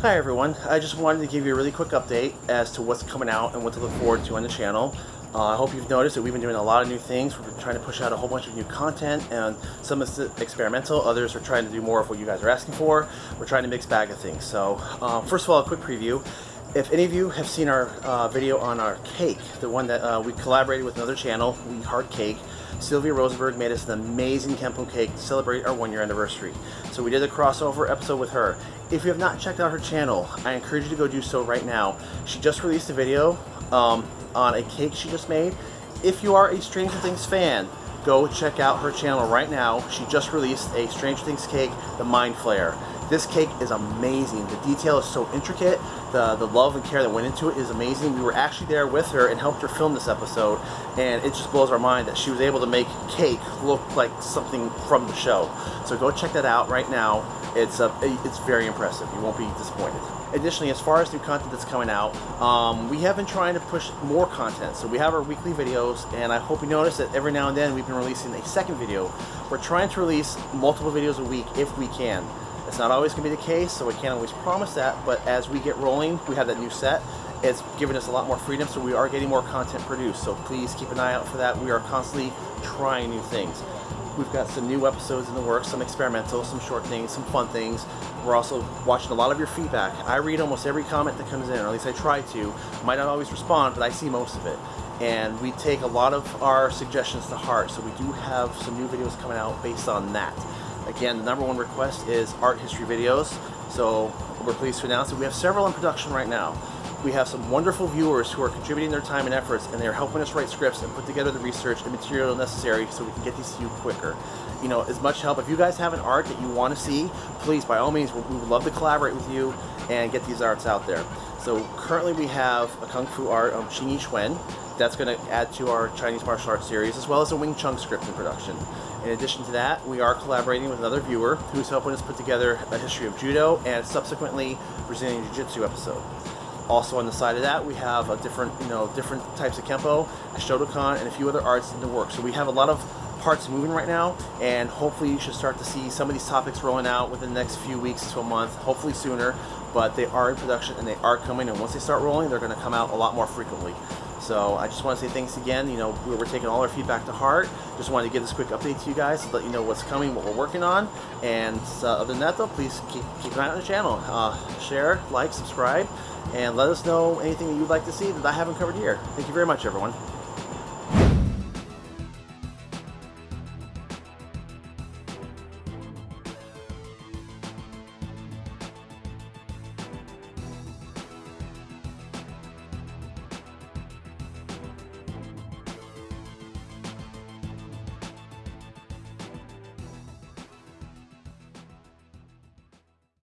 Hi everyone, I just wanted to give you a really quick update as to what's coming out and what to look forward to on the channel. Uh, I hope you've noticed that we've been doing a lot of new things. We're trying to push out a whole bunch of new content and some is experimental, others are trying to do more of what you guys are asking for. We're trying to mix bag of things. So uh, first of all, a quick preview. If any of you have seen our uh, video on our cake, the one that uh, we collaborated with another channel, We Heart Cake, Sylvia Rosenberg made us an amazing Kempo cake to celebrate our one year anniversary. So we did a crossover episode with her. If you have not checked out her channel, I encourage you to go do so right now. She just released a video um, on a cake she just made. If you are a Stranger Things fan, go check out her channel right now. She just released a Stranger Things cake, the Mind Flayer. This cake is amazing. The detail is so intricate. The, the love and care that went into it is amazing. We were actually there with her and helped her film this episode and it just blows our mind that she was able to make cake look like something from the show. So go check that out right now. It's, uh, it's very impressive. You won't be disappointed. Additionally, as far as new content that's coming out, um, we have been trying to push more content. So we have our weekly videos, and I hope you notice that every now and then we've been releasing a second video. We're trying to release multiple videos a week if we can. It's not always going to be the case, so we can't always promise that, but as we get rolling, we have that new set. It's given us a lot more freedom, so we are getting more content produced. So please keep an eye out for that. We are constantly trying new things. We've got some new episodes in the works, some experimental, some short things, some fun things. We're also watching a lot of your feedback. I read almost every comment that comes in, or at least I try to. Might not always respond, but I see most of it. And we take a lot of our suggestions to heart, so we do have some new videos coming out based on that. Again, the number one request is art history videos. So we're pleased to announce that we have several in production right now. We have some wonderful viewers who are contributing their time and efforts and they're helping us write scripts and put together the research and material necessary so we can get these to you quicker. You know, as much help. If you guys have an art that you want to see, please, by all means, we would love to collaborate with you and get these arts out there. So currently we have a Kung Fu art of Xing Yi. That's going to add to our Chinese martial arts series, as well as a Wing Chun script in production. In addition to that, we are collaborating with another viewer who's helping us put together a history of Judo and subsequently Brazilian Jiu-Jitsu episode. Also on the side of that, we have a different, you know, different types of Kempo, Shotokan, and a few other arts in the works. So we have a lot of parts moving right now, and hopefully you should start to see some of these topics rolling out within the next few weeks to a month, hopefully sooner, but they are in production and they are coming, and once they start rolling, they're going to come out a lot more frequently. So I just want to say thanks again. You know, we're taking all our feedback to heart. Just wanted to give this quick update to you guys to let you know what's coming, what we're working on. And uh, other than that, though, please keep, keep an eye on the channel. Uh, share, like, subscribe, and let us know anything that you'd like to see that I haven't covered here. Thank you very much, everyone.